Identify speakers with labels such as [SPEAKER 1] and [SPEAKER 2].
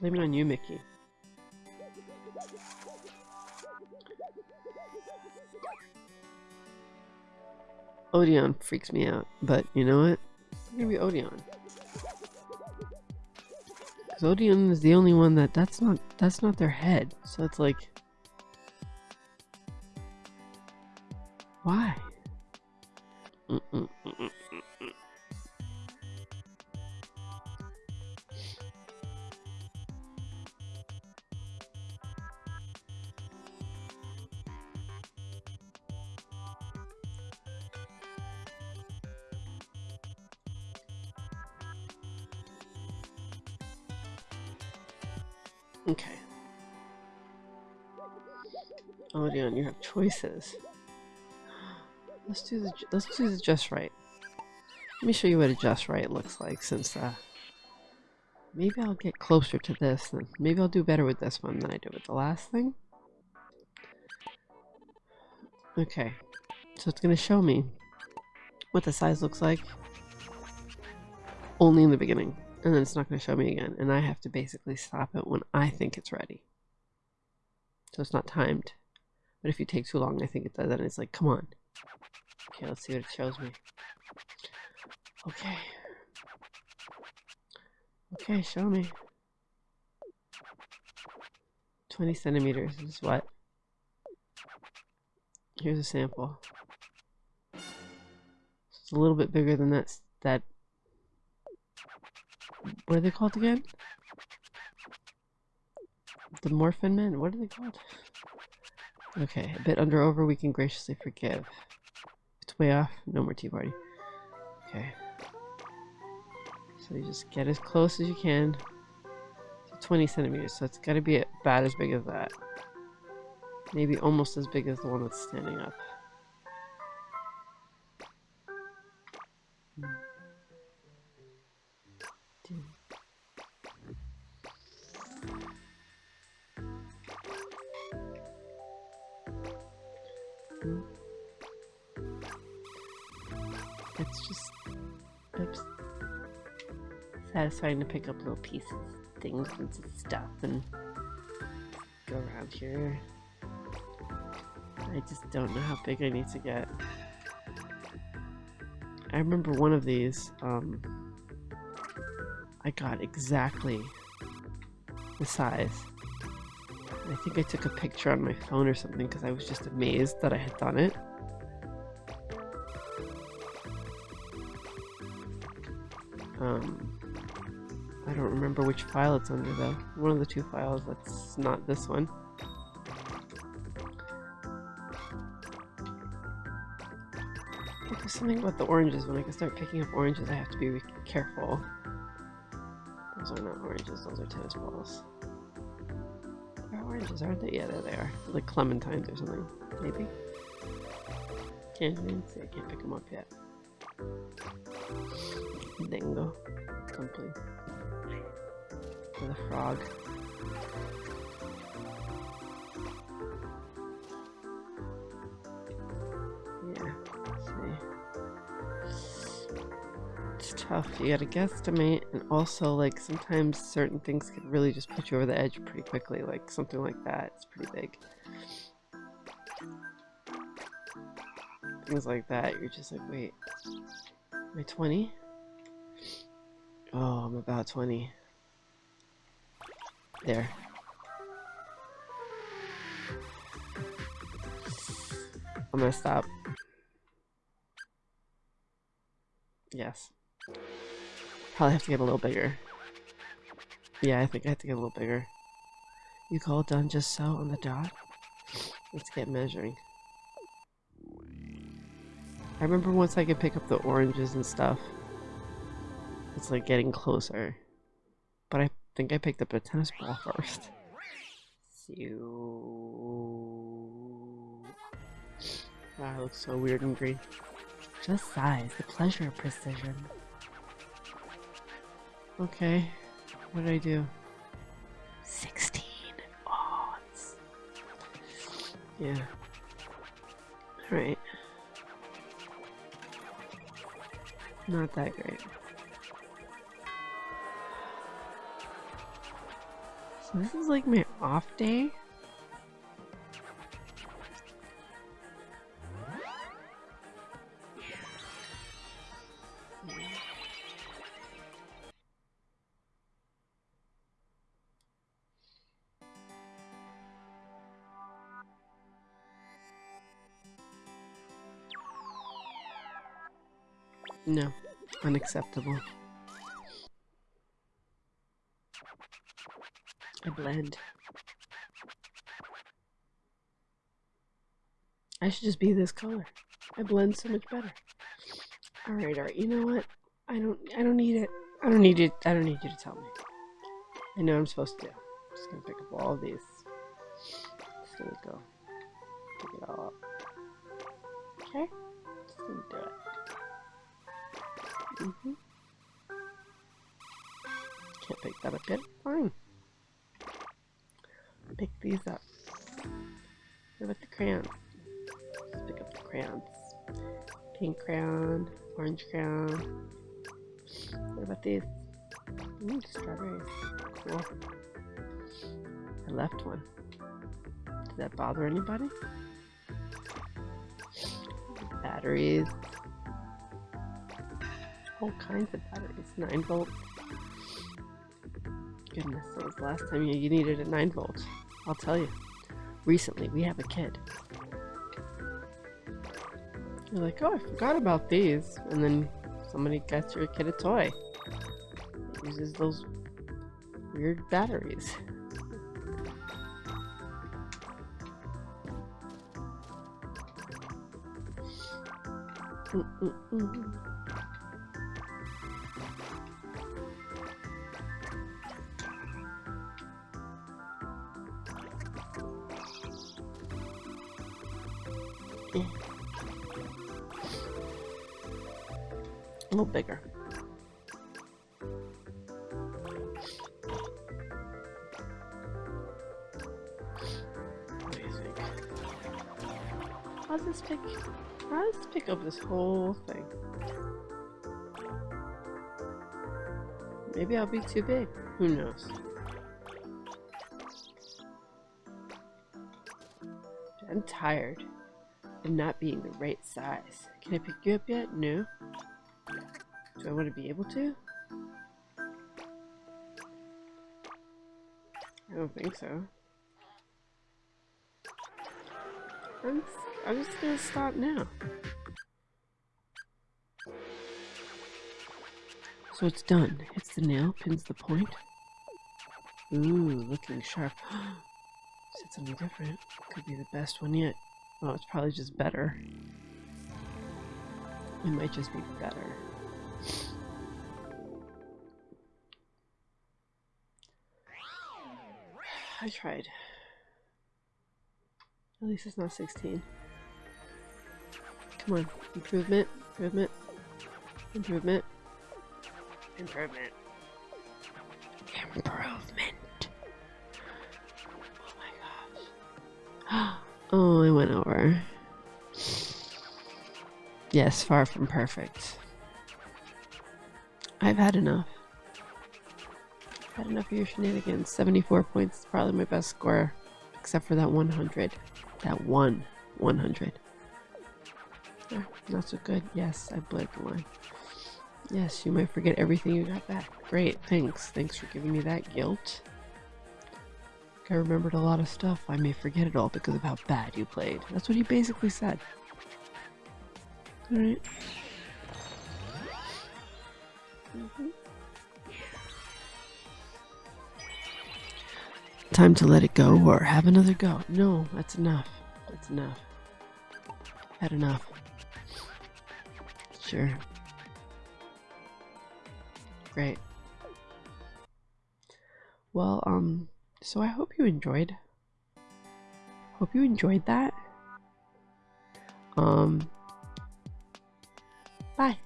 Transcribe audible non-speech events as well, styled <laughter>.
[SPEAKER 1] Blame it on you, Mickey. Odeon freaks me out, but you know what? I'm gonna be Odeon. Because Odeon is the only one that that's not that's not their head. So it's like why? Mm -mm -mm Okay. Odeon, you have choices. Let's do the let's do the just right. Let me show you what a just right looks like since uh maybe I'll get closer to this then maybe I'll do better with this one than I did with the last thing. Okay. So it's gonna show me what the size looks like only in the beginning and then it's not going to show me again and I have to basically stop it when I think it's ready. So it's not timed. But if you take too long, I think it does and it's like, come on. Okay, let's see what it shows me. Okay. Okay, show me. 20 centimeters is what? Here's a sample. It's a little bit bigger than that, that what are they called again? The Morphin Men? What are they called? Okay, a bit under over, we can graciously forgive. It's way off. No more tea party. Okay. So you just get as close as you can to 20 centimeters. So it's got to be about as big as that. Maybe almost as big as the one that's standing up. It's just oops, satisfying to pick up little pieces, things and stuff and go around here. I just don't know how big I need to get. I remember one of these, um, I got exactly the size. I think I took a picture on my phone or something because I was just amazed that I had done it. Um, I don't remember which file it's under though. One of the two files that's not this one. There's something about the oranges. When I can start picking up oranges, I have to be careful. Those are not oranges, those are tennis balls. They're oranges, aren't they? Yeah, there they are. They're like clementines or something. Maybe? Can't even see. I can't pick them up yet. Dingo. Complete. With a frog. Yeah, see. It's tough. You gotta guesstimate, and also, like, sometimes certain things can really just put you over the edge pretty quickly. Like, something like that. It's pretty big. Things like that, you're just like, wait, am I 20? Oh, I'm about 20. There. I'm gonna stop. Yes. Probably have to get a little bigger. Yeah, I think I have to get a little bigger. You call it done just so on the dot? Let's get measuring. I remember once I could pick up the oranges and stuff. It's like getting closer. But I think I picked up a tennis ball <laughs> first. Wow, it looks so weird and green. Just size, the pleasure of precision. Okay, what did I do? 16 odds. Yeah. Alright. Not that great. So this is like my off day. No, unacceptable. I blend. I should just be this color. I blend so much better. Alright, alright, you know what? I don't I don't need it. I don't need it. I don't need you to tell me. I know I'm supposed to. I'm just gonna pick up all these. Just gonna go. Pick it all up. Okay? Just gonna do it. Mm -hmm. Can't pick that up yet. Fine. Pick these up. What about the crayons? Let's pick up the crayons. Pink crayon, orange crayon. What about these? Ooh, strawberries. Cool. I left one. Did that bother anybody? Batteries all kinds of batteries. 9 volt. Goodness, that was the last time you needed a 9 volt. I'll tell you. Recently, we have a kid. You're like, oh, I forgot about these. And then somebody gets your kid a toy. It uses those weird batteries. Mm -mm -mm. A little bigger. What do you think? I'll just pick I'll just pick up this whole thing. Maybe I'll be too big. Who knows? I'm tired of not being the right size. Can I pick you up yet? No. Do I want to be able to? I don't think so. I'm, I'm just gonna stop now. So it's done. Hits the nail, pins the point. Ooh, looking sharp. <gasps> Said something different. Could be the best one yet. Oh, it's probably just better. It might just be better. I tried. At least it's not 16. Come on. Improvement. Improvement. Improvement. Improvement. Improvement. Oh my gosh. <gasps> Oh, I went over. Yes, far from perfect. I've had enough. Had enough of your shenanigans. 74 points is probably my best score. Except for that 100. That one 100. not so good. Yes, I bled the line. Yes, you might forget everything you got back. Great, thanks. Thanks for giving me that guilt. I remembered a lot of stuff. I may forget it all because of how bad you played. That's what he basically said. Alright. Mm -hmm. Time to let it go or have another go. No, that's enough. That's enough. Had enough. Sure. Great. Well, um, so I hope you enjoyed. Hope you enjoyed that. Um, bye.